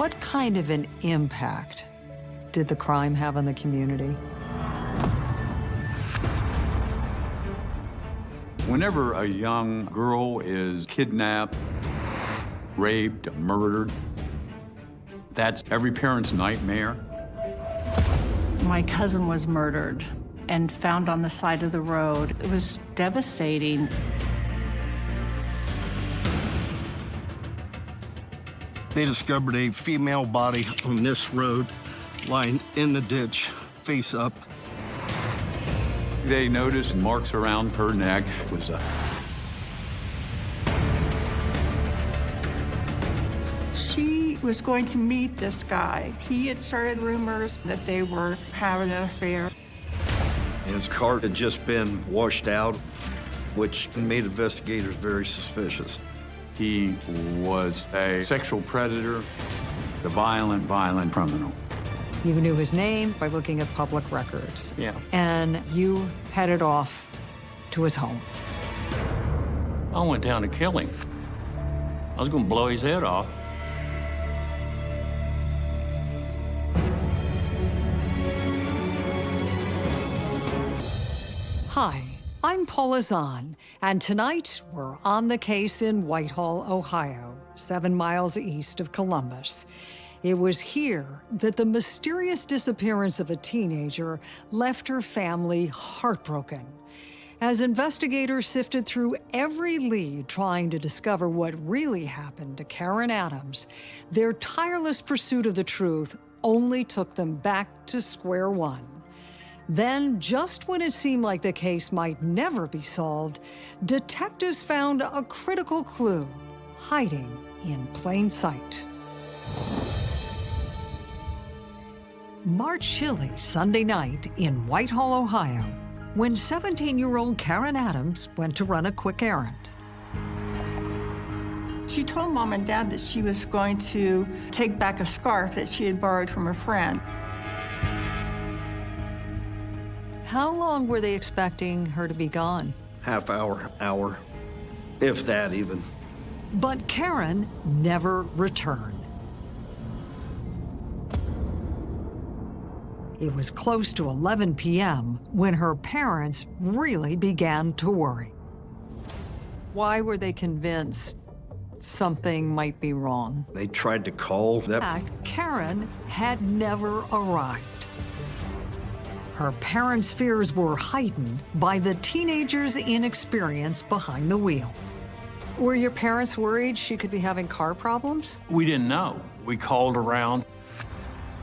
What kind of an impact did the crime have on the community? Whenever a young girl is kidnapped, raped, murdered, that's every parent's nightmare. My cousin was murdered and found on the side of the road. It was devastating. They discovered a female body on this road, lying in the ditch, face up. They noticed marks around her neck was a She was going to meet this guy. He had started rumors that they were having an affair. His car had just been washed out, which made investigators very suspicious. He was a sexual predator, a violent, violent criminal. You knew his name by looking at public records. Yeah. And you headed off to his home. I went down to kill him. I was going to blow his head off. Hi, I'm Paula Zahn, and tonight we're on the case in Whitehall, Ohio, seven miles east of Columbus. It was here that the mysterious disappearance of a teenager left her family heartbroken. As investigators sifted through every lead trying to discover what really happened to Karen Adams, their tireless pursuit of the truth only took them back to square one. Then, just when it seemed like the case might never be solved, detectives found a critical clue hiding in plain sight. March chilly Sunday night in Whitehall, Ohio, when 17-year-old Karen Adams went to run a quick errand. She told mom and dad that she was going to take back a scarf that she had borrowed from a friend. How long were they expecting her to be gone? Half hour, hour, if that even. But Karen never returned. It was close to 11 p.m. when her parents really began to worry. Why were they convinced something might be wrong? They tried to call In that. fact, Karen had never arrived. Her parents' fears were heightened by the teenager's inexperience behind the wheel. Were your parents worried she could be having car problems? We didn't know. We called around.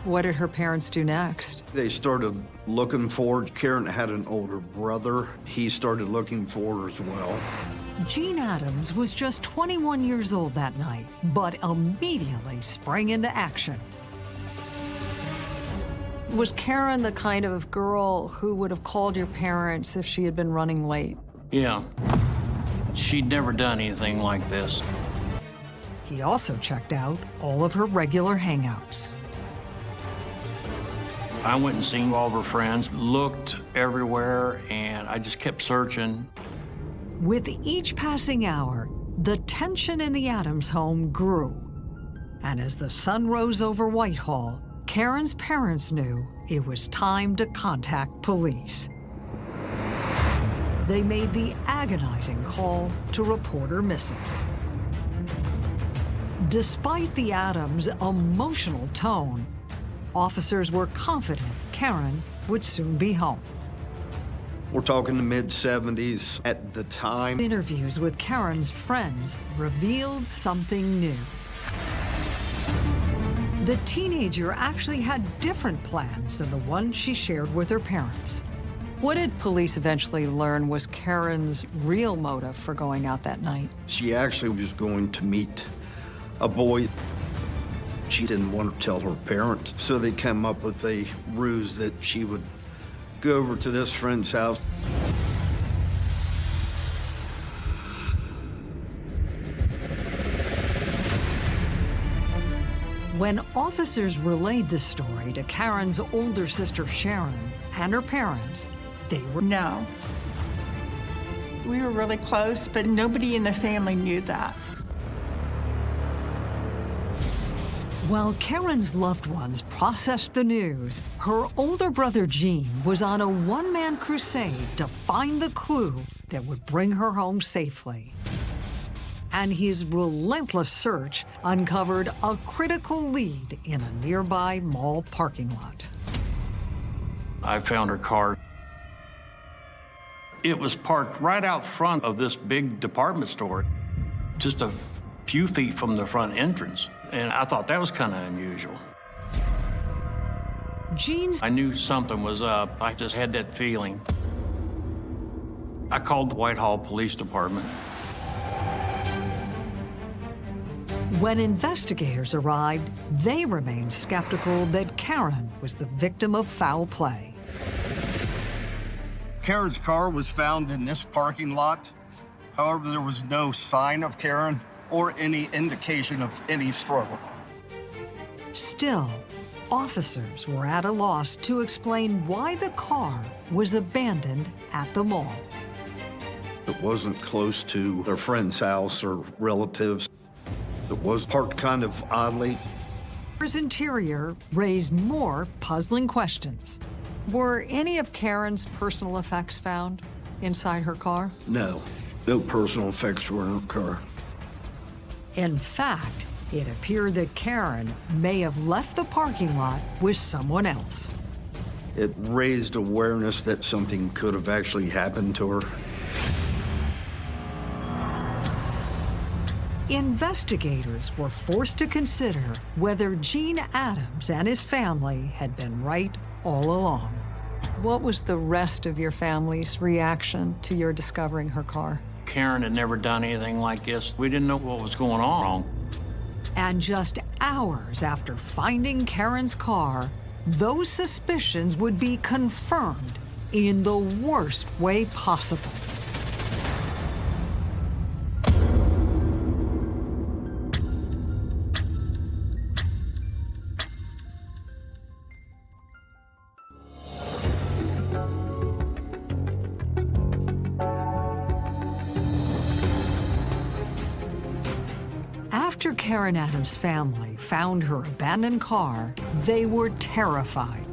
What did her parents do next? They started looking for. Karen had an older brother. He started looking for her as well. Gene Adams was just 21 years old that night, but immediately sprang into action. Was Karen the kind of girl who would have called your parents if she had been running late? Yeah. She'd never done anything like this. He also checked out all of her regular hangouts. I went and seen all of her friends, looked everywhere, and I just kept searching. With each passing hour, the tension in the Adams home grew. And as the sun rose over Whitehall, Karen's parents knew it was time to contact police. They made the agonizing call to report her missing. Despite the Adams' emotional tone, officers were confident Karen would soon be home. We're talking the mid 70s at the time. Interviews with Karen's friends revealed something new. The teenager actually had different plans than the ones she shared with her parents. What did police eventually learn was Karen's real motive for going out that night? She actually was going to meet a boy. She didn't want to tell her parents, so they came up with a ruse that she would go over to this friend's house. When officers relayed the story to Karen's older sister Sharon and her parents, they were No. We were really close, but nobody in the family knew that. While Karen's loved ones processed the news, her older brother Gene was on a one-man crusade to find the clue that would bring her home safely. And his relentless search uncovered a critical lead in a nearby mall parking lot. I found her car. It was parked right out front of this big department store, just a few feet from the front entrance. And I thought that was kind of unusual. Gene's I knew something was up. I just had that feeling. I called the Whitehall Police Department. When investigators arrived, they remained skeptical that Karen was the victim of foul play. Karen's car was found in this parking lot. However, there was no sign of Karen or any indication of any struggle. Still, officers were at a loss to explain why the car was abandoned at the mall. It wasn't close to their friend's house or relatives. It was parked kind of oddly. Car's interior raised more puzzling questions. Were any of Karen's personal effects found inside her car? No, no personal effects were in her car. In fact, it appeared that Karen may have left the parking lot with someone else. It raised awareness that something could have actually happened to her. Investigators were forced to consider whether Gene Adams and his family had been right all along. What was the rest of your family's reaction to your discovering her car? Karen had never done anything like this. We didn't know what was going on. And just hours after finding Karen's car, those suspicions would be confirmed in the worst way possible. Karen Adams' family found her abandoned car, they were terrified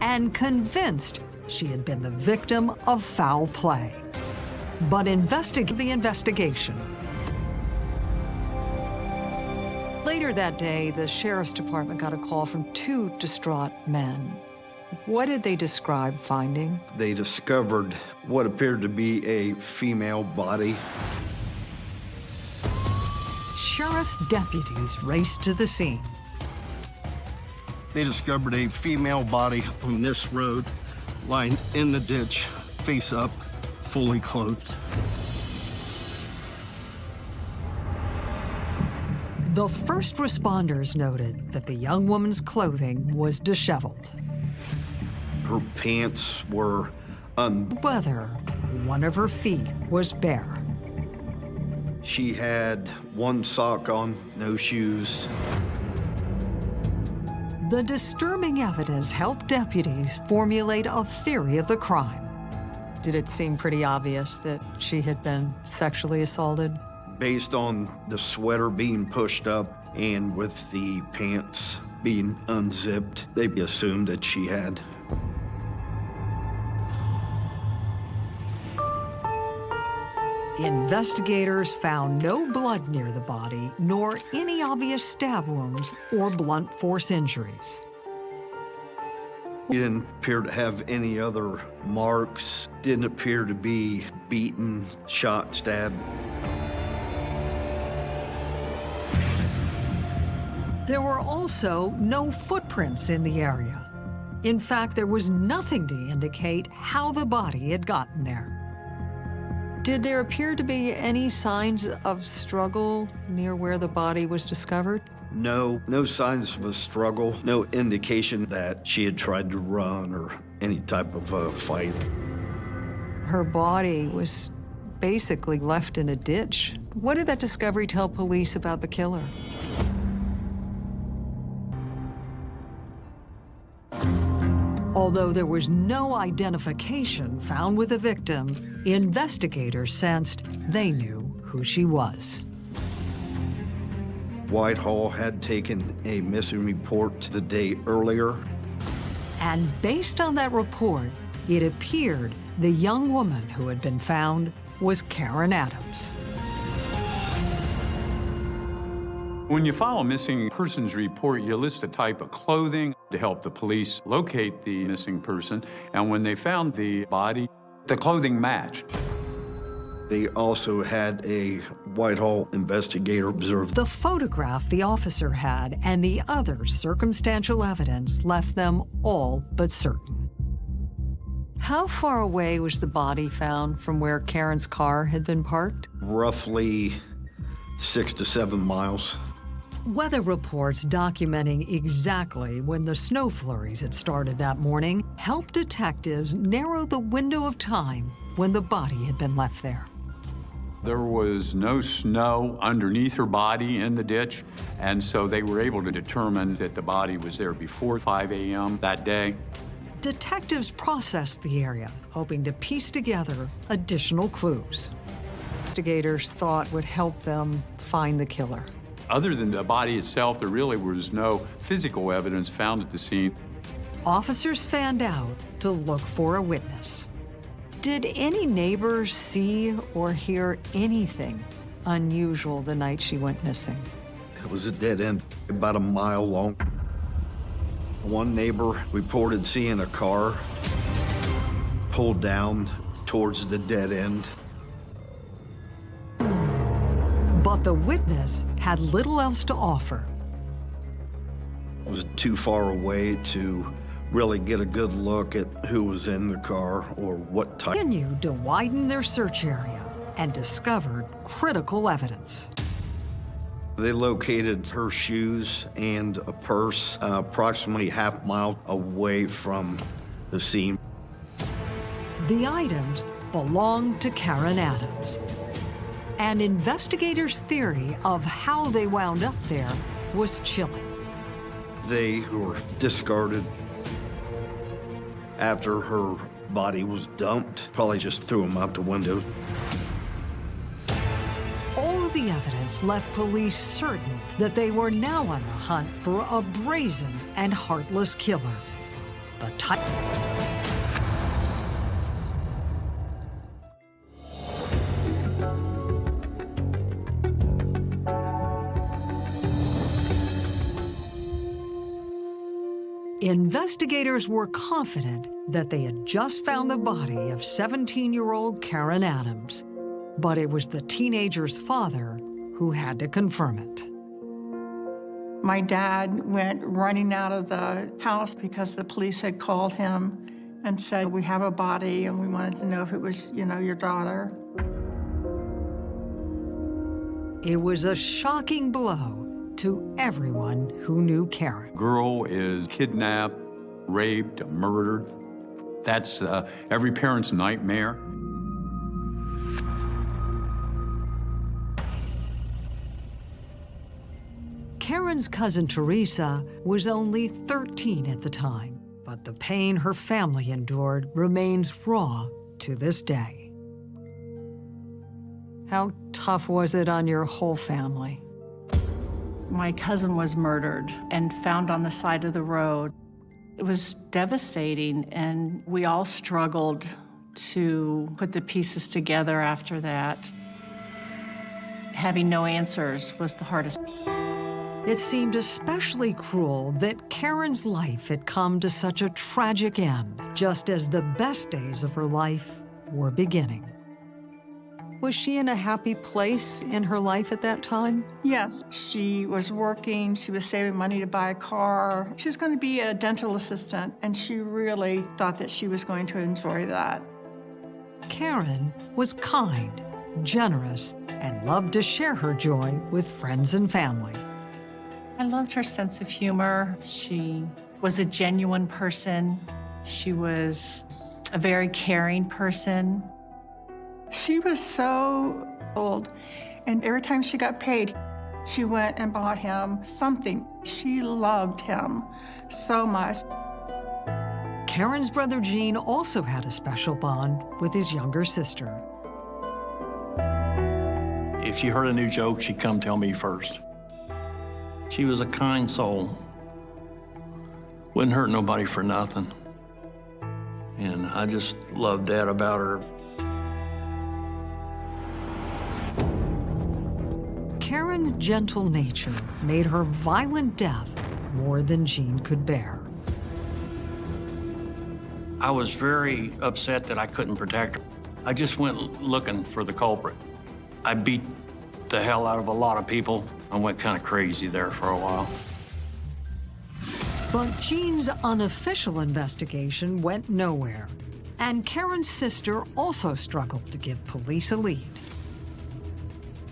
and convinced she had been the victim of foul play. But investigate the investigation. Later that day, the sheriff's department got a call from two distraught men. What did they describe finding? They discovered what appeared to be a female body. Sheriff's deputies raced to the scene. They discovered a female body on this road, lying in the ditch, face up, fully clothed. The first responders noted that the young woman's clothing was disheveled. Her pants were un. Whether one of her feet was bare. She had one sock on, no shoes. The disturbing evidence helped deputies formulate a theory of the crime. Did it seem pretty obvious that she had been sexually assaulted? Based on the sweater being pushed up and with the pants being unzipped, they assumed that she had. Investigators found no blood near the body, nor any obvious stab wounds or blunt force injuries. He didn't appear to have any other marks, didn't appear to be beaten, shot, stabbed. There were also no footprints in the area. In fact, there was nothing to indicate how the body had gotten there. Did there appear to be any signs of struggle near where the body was discovered? No, no signs of a struggle, no indication that she had tried to run or any type of a fight. Her body was basically left in a ditch. What did that discovery tell police about the killer? Although there was no identification found with the victim, investigators sensed they knew who she was. Whitehall had taken a missing report the day earlier. And based on that report, it appeared the young woman who had been found was Karen Adams. When you file a missing persons report, you list the type of clothing to help the police locate the missing person. And when they found the body, the clothing matched. They also had a Whitehall investigator observe The photograph the officer had and the other circumstantial evidence left them all but certain. How far away was the body found from where Karen's car had been parked? roughly six to seven miles. Weather reports documenting exactly when the snow flurries had started that morning helped detectives narrow the window of time when the body had been left there. There was no snow underneath her body in the ditch, and so they were able to determine that the body was there before 5 a.m. that day. Detectives processed the area, hoping to piece together additional clues. Investigators thought would help them find the killer. Other than the body itself, there really was no physical evidence found at the scene. Officers fanned out to look for a witness. Did any neighbors see or hear anything unusual the night she went missing? It was a dead end, about a mile long. One neighbor reported seeing a car pulled down towards the dead end. But the witness had little else to offer. It was too far away to really get a good look at who was in the car or what type. Continued to widen their search area and discovered critical evidence. They located her shoes and a purse uh, approximately half mile away from the scene. The items belonged to Karen Adams. And investigators' theory of how they wound up there was chilling. They were discarded after her body was dumped. Probably just threw them out the window. All of the evidence left police certain that they were now on the hunt for a brazen and heartless killer. The Investigators were confident that they had just found the body of 17 year old Karen Adams, but it was the teenager's father who had to confirm it. My dad went running out of the house because the police had called him and said, we have a body and we wanted to know if it was, you know, your daughter. It was a shocking blow to everyone who knew Karen. Girl is kidnapped, raped, murdered. That's uh, every parent's nightmare. Karen's cousin Teresa was only 13 at the time, but the pain her family endured remains raw to this day. How tough was it on your whole family? My cousin was murdered and found on the side of the road. It was devastating, and we all struggled to put the pieces together after that. Having no answers was the hardest. It seemed especially cruel that Karen's life had come to such a tragic end, just as the best days of her life were beginning. Was she in a happy place in her life at that time? Yes, she was working, she was saving money to buy a car. She was going to be a dental assistant, and she really thought that she was going to enjoy that. Karen was kind, generous, and loved to share her joy with friends and family. I loved her sense of humor. She was a genuine person. She was a very caring person. She was so old, and every time she got paid, she went and bought him something. She loved him so much. Karen's brother Gene also had a special bond with his younger sister. If she heard a new joke, she'd come tell me first. She was a kind soul. Wouldn't hurt nobody for nothing. And I just loved that about her. Karen's gentle nature made her violent death more than Gene could bear. I was very upset that I couldn't protect her. I just went looking for the culprit. I beat the hell out of a lot of people. I went kind of crazy there for a while. But Gene's unofficial investigation went nowhere. And Karen's sister also struggled to give police a lead.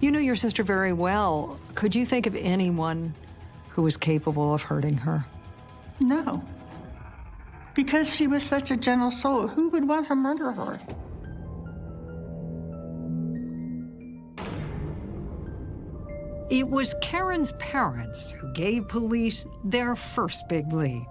You know your sister very well. Could you think of anyone who was capable of hurting her? No. Because she was such a gentle soul, who would want to murder her? It was Karen's parents who gave police their first big lead.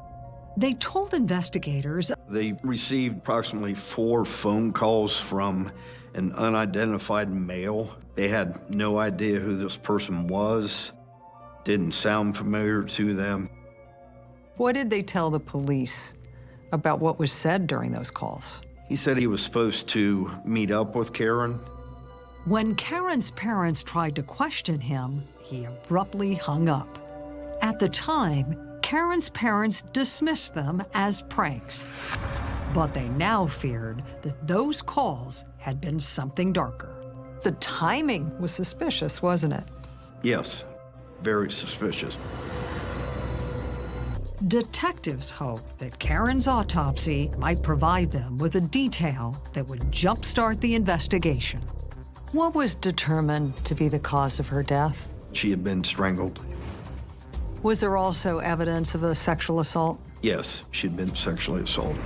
They told investigators They received approximately four phone calls from an unidentified male. They had no idea who this person was, didn't sound familiar to them. what did they tell the police about what was said during those calls? He said he was supposed to meet up with Karen. When Karen's parents tried to question him, he abruptly hung up. At the time, Karen's parents dismissed them as pranks. But they now feared that those calls had been something darker. The timing was suspicious, wasn't it? Yes, very suspicious. Detectives hope that Karen's autopsy might provide them with a detail that would jumpstart the investigation. What was determined to be the cause of her death? She had been strangled. Was there also evidence of a sexual assault? Yes, she'd been sexually assaulted.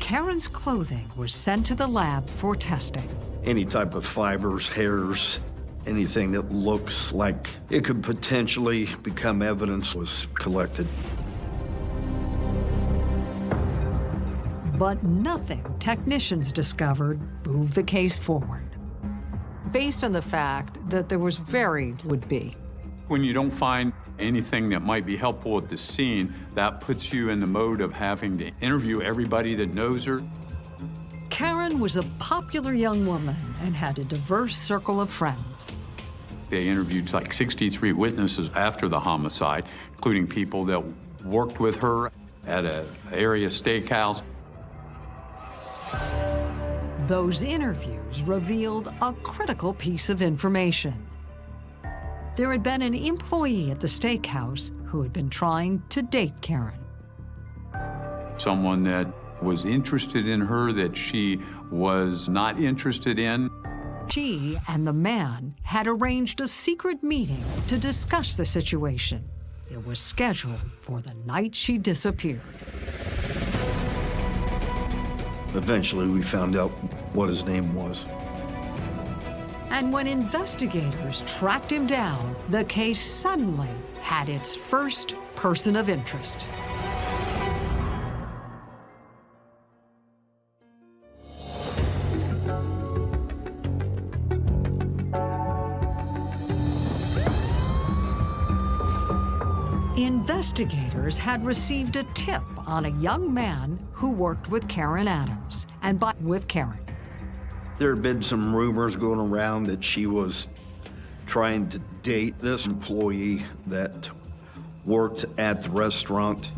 Karen's clothing was sent to the lab for testing. Any type of fibers, hairs, anything that looks like it could potentially become evidence was collected. But nothing technicians discovered moved the case forward. Based on the fact that there was very would be. When you don't find anything that might be helpful at the scene, that puts you in the mode of having to interview everybody that knows her. Karen was a popular young woman and had a diverse circle of friends. They interviewed like 63 witnesses after the homicide, including people that worked with her at a area steakhouse. Those interviews revealed a critical piece of information. There had been an employee at the steakhouse who had been trying to date Karen. Someone that was interested in her that she was not interested in. She and the man had arranged a secret meeting to discuss the situation. It was scheduled for the night she disappeared. Eventually, we found out what his name was. And when investigators tracked him down, the case suddenly had its first person of interest. Investigators had received a tip on a young man who worked with Karen Adams and by with Karen. There had been some rumors going around that she was trying to date this employee that worked at the restaurant.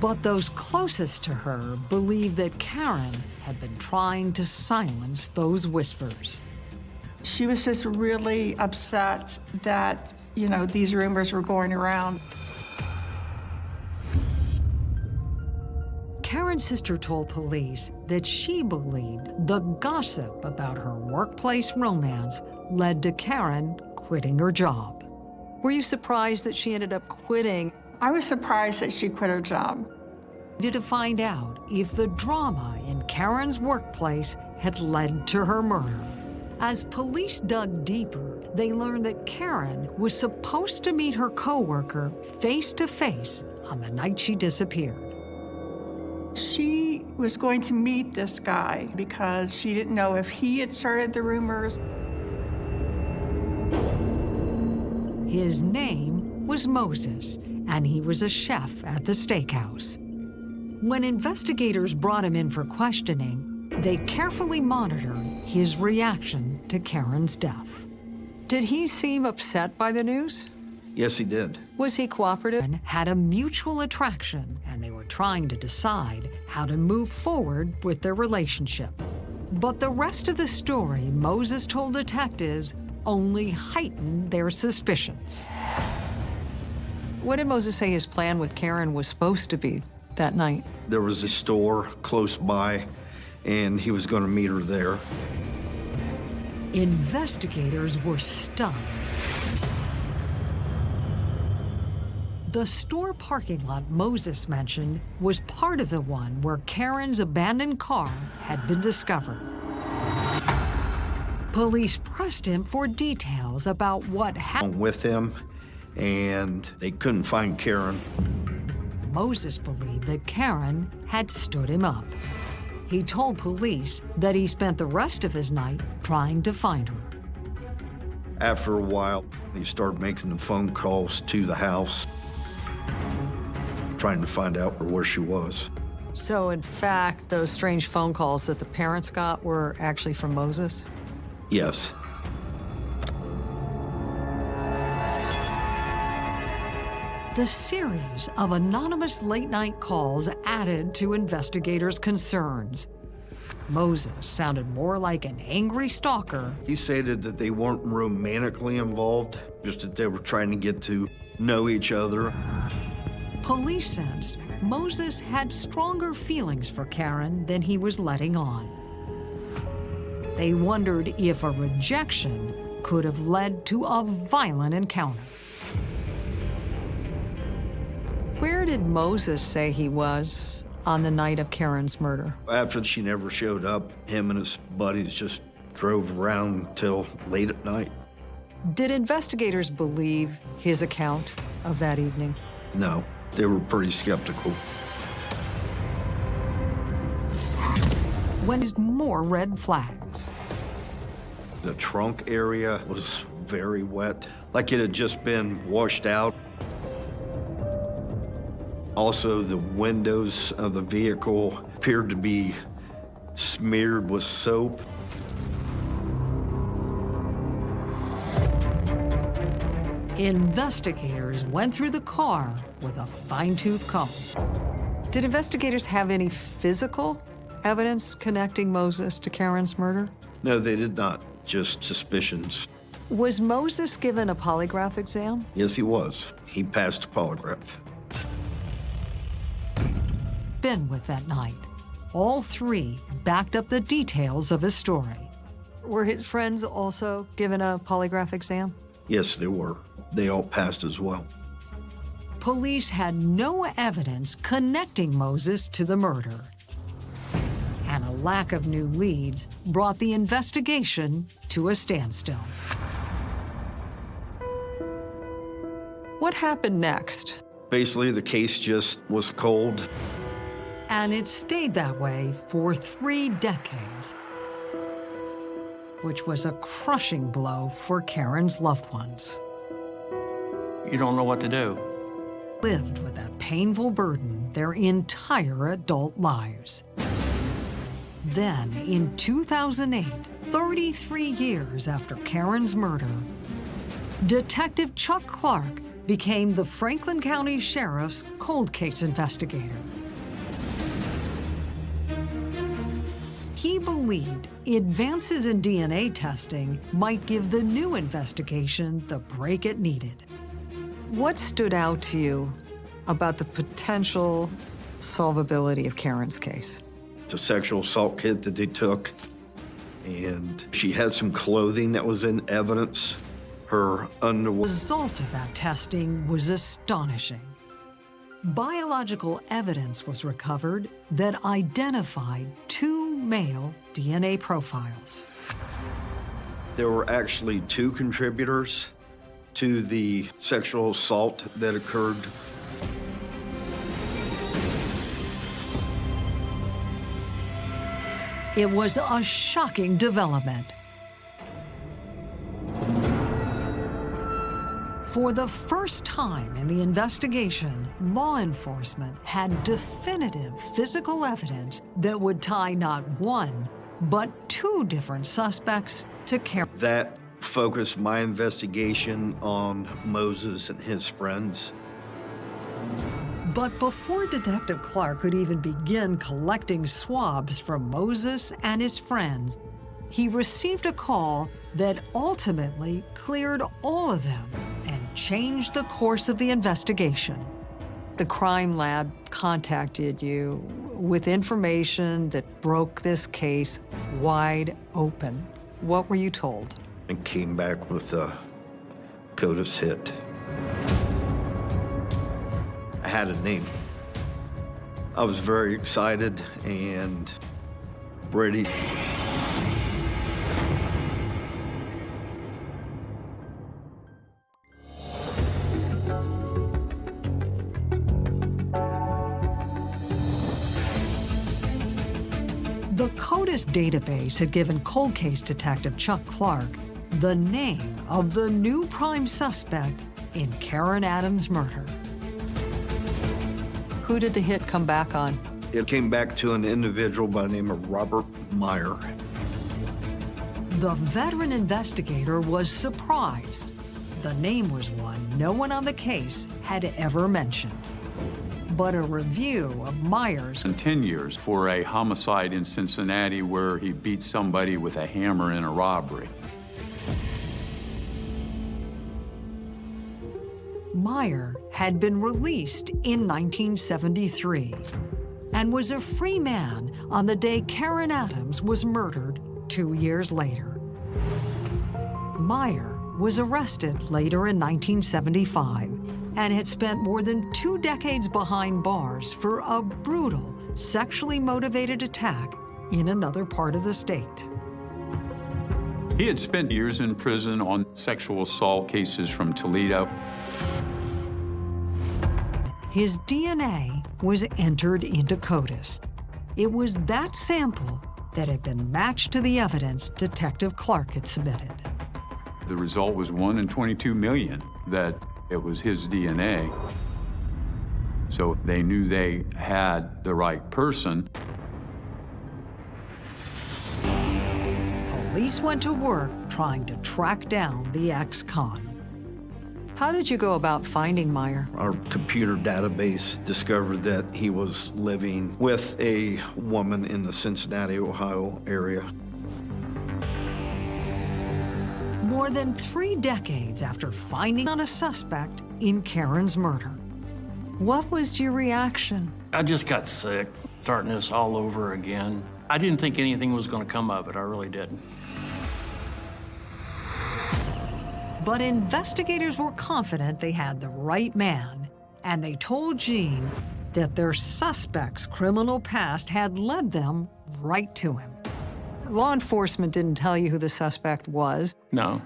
But those closest to her believed that Karen had been trying to silence those whispers. She was just really upset that, you know, these rumors were going around. Sister told police that she believed the gossip about her workplace romance led to Karen quitting her job. Were you surprised that she ended up quitting? I was surprised that she quit her job. Did to find out if the drama in Karen's workplace had led to her murder. As police dug deeper, they learned that Karen was supposed to meet her coworker face to face on the night she disappeared. She was going to meet this guy because she didn't know if he had started the rumors. His name was Moses, and he was a chef at the steakhouse. When investigators brought him in for questioning, they carefully monitored his reaction to Karen's death. Did he seem upset by the news? Yes, he did. Was he cooperative? Had a mutual attraction, and they were trying to decide how to move forward with their relationship. But the rest of the story Moses told detectives only heightened their suspicions. What did Moses say his plan with Karen was supposed to be that night? There was a store close by, and he was going to meet her there. Investigators were stunned. The store parking lot Moses mentioned was part of the one where Karen's abandoned car had been discovered. Police pressed him for details about what happened with him, and they couldn't find Karen. Moses believed that Karen had stood him up. He told police that he spent the rest of his night trying to find her. After a while, he started making the phone calls to the house, trying to find out where she was. So, in fact, those strange phone calls that the parents got were actually from Moses? Yes. The series of anonymous late-night calls added to investigators' concerns. Moses sounded more like an angry stalker. He stated that they weren't romantically involved, just that they were trying to get to know each other. Police sensed Moses had stronger feelings for Karen than he was letting on. They wondered if a rejection could have led to a violent encounter. Where did Moses say he was on the night of Karen's murder? After she never showed up, him and his buddies just drove around till late at night. Did investigators believe his account of that evening? No, they were pretty skeptical. When is more red flags? The trunk area was very wet, like it had just been washed out. Also, the windows of the vehicle appeared to be smeared with soap. Investigators went through the car with a fine-tooth comb. Did investigators have any physical evidence connecting Moses to Karen's murder? No, they did not. Just suspicions. Was Moses given a polygraph exam? Yes, he was. He passed a polygraph been with that night. All three backed up the details of his story. Were his friends also given a polygraph exam? Yes, they were. They all passed as well. Police had no evidence connecting Moses to the murder. And a lack of new leads brought the investigation to a standstill. What happened next? Basically, the case just was cold. And it stayed that way for three decades, which was a crushing blow for Karen's loved ones. You don't know what to do. Lived with that painful burden their entire adult lives. Then, in 2008, 33 years after Karen's murder, Detective Chuck Clark became the Franklin County Sheriff's cold case investigator. He believed advances in DNA testing might give the new investigation the break it needed. What stood out to you about the potential solvability of Karen's case? The sexual assault kit that they took, and she had some clothing that was in evidence. Her underwear. The result of that testing was astonishing. Biological evidence was recovered that identified two male DNA profiles. There were actually two contributors to the sexual assault that occurred. It was a shocking development. For the first time in the investigation, law enforcement had definitive physical evidence that would tie not one, but two different suspects to Karen. That focused my investigation on Moses and his friends. But before Detective Clark could even begin collecting swabs from Moses and his friends, he received a call that ultimately cleared all of them and changed the course of the investigation. The crime lab contacted you with information that broke this case wide open. What were you told? And came back with a CODIS hit. I had a name. I was very excited and ready. The CODIS database had given cold case detective Chuck Clark the name of the new prime suspect in Karen Adams' murder. Who did the hit come back on? It came back to an individual by the name of Robert Meyer. The veteran investigator was surprised. The name was one no one on the case had ever mentioned. But a review of Meyer's And 10 years for a homicide in Cincinnati where he beat somebody with a hammer in a robbery. Meyer had been released in 1973 and was a free man on the day Karen Adams was murdered two years later. Meyer was arrested later in 1975 and had spent more than two decades behind bars for a brutal, sexually motivated attack in another part of the state. He had spent years in prison on sexual assault cases from Toledo. His DNA was entered into CODIS. It was that sample that had been matched to the evidence Detective Clark had submitted. The result was 1 in 22 million that it was his DNA. So they knew they had the right person. Police went to work trying to track down the ex-con. How did you go about finding Meyer? Our computer database discovered that he was living with a woman in the Cincinnati, Ohio area. More than three decades after finding on a suspect in Karen's murder. What was your reaction? I just got sick, starting this all over again. I didn't think anything was going to come of it. I really didn't. But investigators were confident they had the right man, and they told Gene that their suspect's criminal past had led them right to him. Law enforcement didn't tell you who the suspect was. No.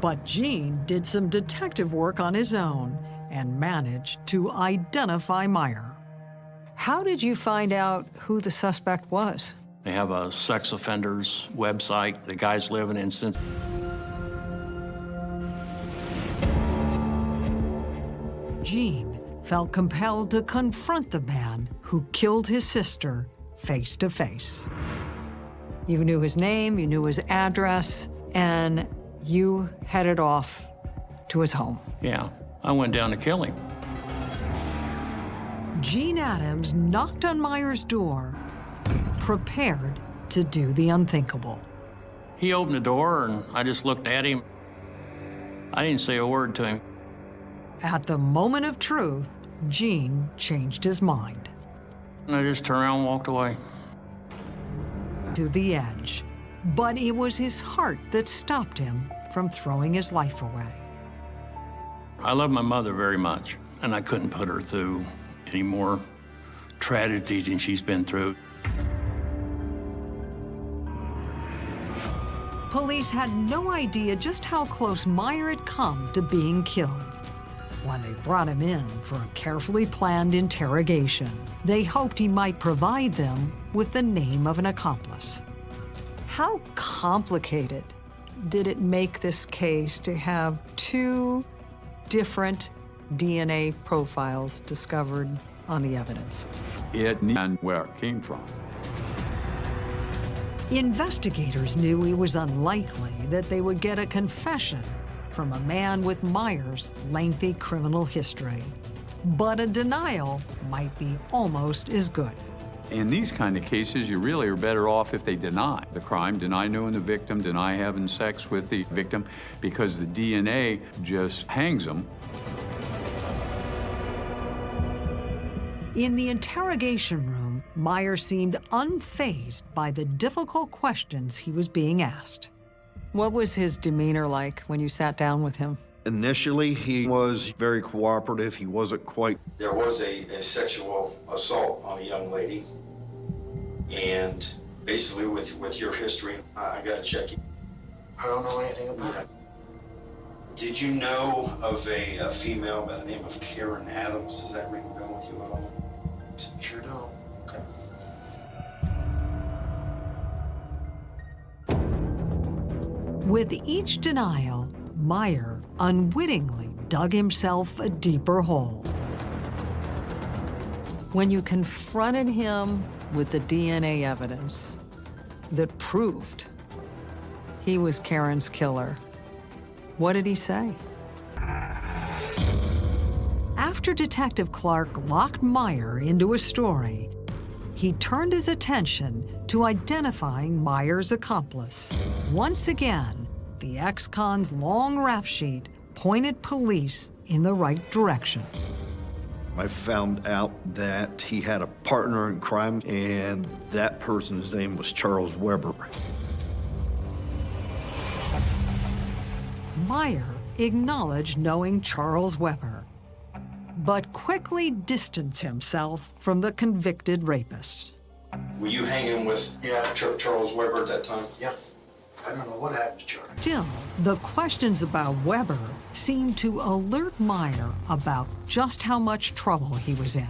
But Gene did some detective work on his own and managed to identify Meyer. How did you find out who the suspect was? They have a sex offenders website. The guy's living in Cincinnati. Gene felt compelled to confront the man who killed his sister face to face. You knew his name, you knew his address, and you headed off to his home. Yeah, I went down to kill him. Gene Adams knocked on Meyer's door, prepared to do the unthinkable. He opened the door and I just looked at him. I didn't say a word to him. At the moment of truth, Gene changed his mind. And I just turned around and walked away. To the edge. But it was his heart that stopped him from throwing his life away. I love my mother very much, and I couldn't put her through any more tragedy than she's been through. Police had no idea just how close Meyer had come to being killed. When they brought him in for a carefully planned interrogation, they hoped he might provide them with the name of an accomplice. How complicated did it make this case to have two different DNA profiles discovered on the evidence. It and where it came from. Investigators knew it was unlikely that they would get a confession from a man with Meyer's lengthy criminal history. But a denial might be almost as good. In these kind of cases, you really are better off if they deny the crime, deny knowing the victim, deny having sex with the victim, because the DNA just hangs them. In the interrogation room, Meyer seemed unfazed by the difficult questions he was being asked. What was his demeanor like when you sat down with him? Initially, he was very cooperative. He wasn't quite. There was a, a sexual assault on a young lady. And basically, with, with your history, I, I got to check you. I don't know anything about it. Did you know of a, a female by the name of Karen Adams? Does that ring a bell with you at all? Sure don't. With each denial, Meyer unwittingly dug himself a deeper hole. When you confronted him with the DNA evidence that proved he was Karen's killer, what did he say? After Detective Clark locked Meyer into a story, he turned his attention to identifying Meyer's accomplice. Once again, the ex-con's long rap sheet pointed police in the right direction. I found out that he had a partner in crime, and that person's name was Charles Weber. Meyer acknowledged knowing Charles Weber, but quickly distanced himself from the convicted rapist. Were you hanging with Yeah. Ch- Charles Weber at that time? Yeah. I don't know what happened to Charlie. Still, the questions about Weber seemed to alert Meyer about just how much trouble he was in.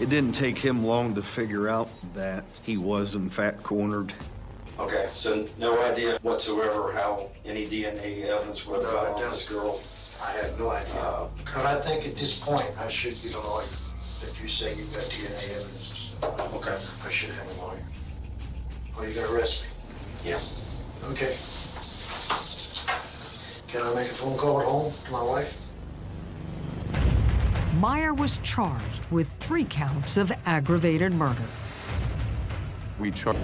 It didn't take him long to figure out that he was, in fact, cornered. Okay, so no idea whatsoever how any DNA evidence would have No, got on this girl. I have no idea. Uh, But I think at this point, I should get a lawyer. If you say you've got DNA evidence, Okay. I should have a lawyer. Or you gonna arrest me? Yeah. Okay. Can I make a phone call at home to my wife? Meyer was charged with three counts of aggravated murder. We char-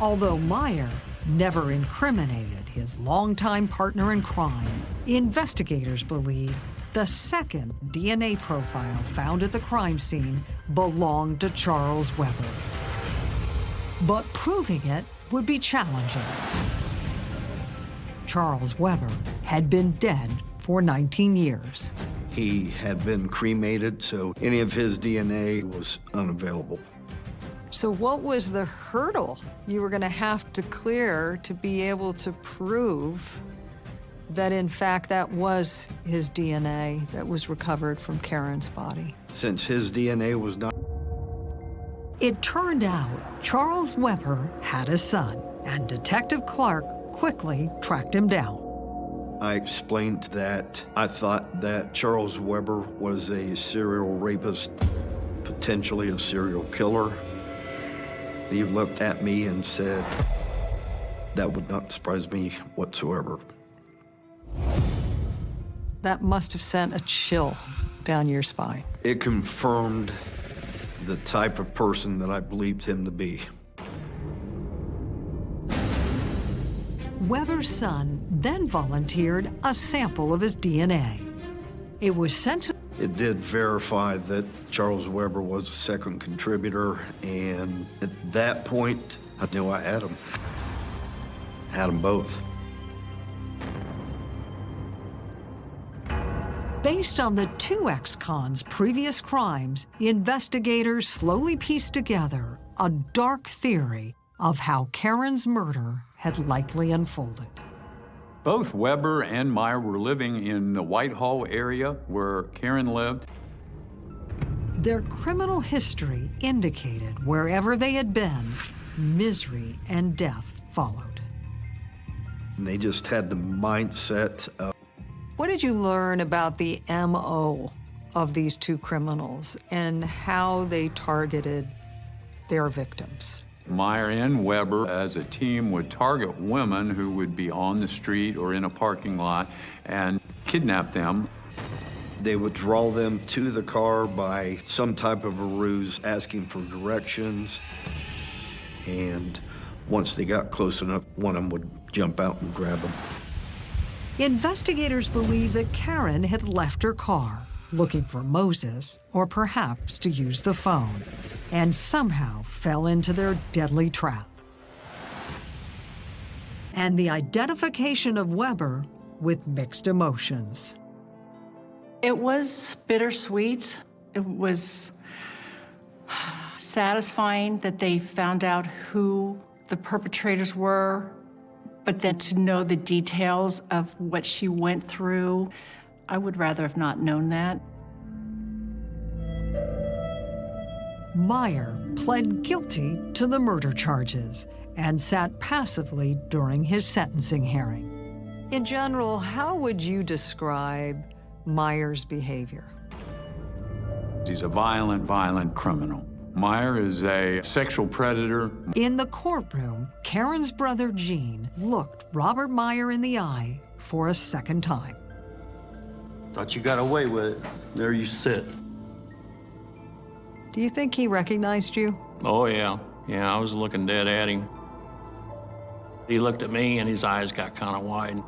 Although Meyer never incriminated his longtime partner in crime, investigators believe the second DNA profile found at the crime scene belonged to Charles Weber. But proving it would be challenging. Charles Weber had been dead for 19 years. He had been cremated, so any of his DNA was unavailable. So what was the hurdle you were going to have to clear to be able to prove that in fact that was his DNA that was recovered from Karen's body? Since his DNA was not It turned out Charles Weber had a son, and Detective Clark quickly tracked him down. I explained that I thought that Charles Weber was a serial rapist, potentially a serial killer. He looked at me and said, that would not surprise me whatsoever. That must have sent a chill down your spine. It confirmed the type of person that I believed him to be. Weber's son then volunteered a sample of his DNA. It was sent to It did verify that Charles Weber was a second contributor, and at that point, I knew I had them. Had them both. Based on the two ex-cons' previous crimes, investigators slowly pieced together a dark theory of how Karen's murder had likely unfolded. Both Weber and Meyer were living in the Whitehall area where Karen lived. Their criminal history indicated wherever they had been, misery and death followed. And they just had the mindset of What did you learn about the MO of these two criminals and how they targeted their victims? Meyer and Weber, as a team, would target women who would be on the street or in a parking lot and kidnap them. They would draw them to the car by some type of a ruse, asking for directions. And once they got close enough, one of them would jump out and grab them. Investigators believe that Karen had left her car, looking for Moses, or perhaps to use the phone, and somehow fell into their deadly trap. And the identification of Weber with mixed emotions. It was bittersweet. It was satisfying that they found out who the perpetrators were, but then to know the details of what she went through, I would rather have not known that. Meyer pled guilty to the murder charges and sat passively during his sentencing hearing. In general, how would you describe Meyer's behavior? He's a violent, violent criminal. Meyer is a sexual predator. In the courtroom, Karen's brother Gene looked Robert Meyer in the eye for a second time. Thought you got away with it. There you sit. Do you think he recognized you? Oh, yeah. Yeah, I was looking dead at him. He looked at me and his eyes got kind of wide.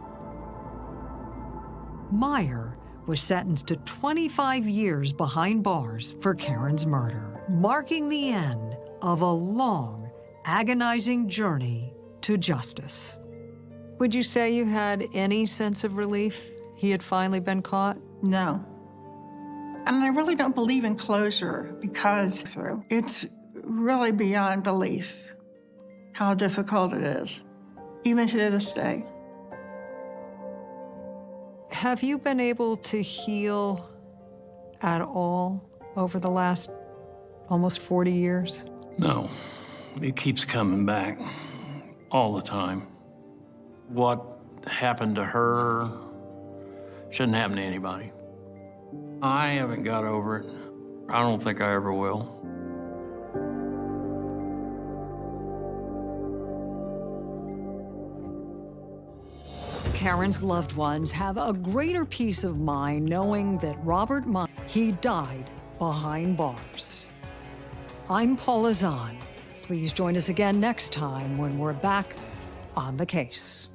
Meyer was sentenced to 25 years behind bars for Karen's murder, marking the end of a long, agonizing journey to justice. Would you say you had any sense of relief he had finally been caught? No. And I really don't believe in closure because it's really beyond belief how difficult it is, even to this day. Have you been able to heal at all over the last almost 40 years? No, it keeps coming back all the time. What happened to her shouldn't happen to anybody. I haven't got over it. I don't think I ever will. Karen's loved ones have a greater peace of mind knowing that Robert Meyer, he died behind bars. I'm Paula Zahn. Please join us again next time when we're back on the case.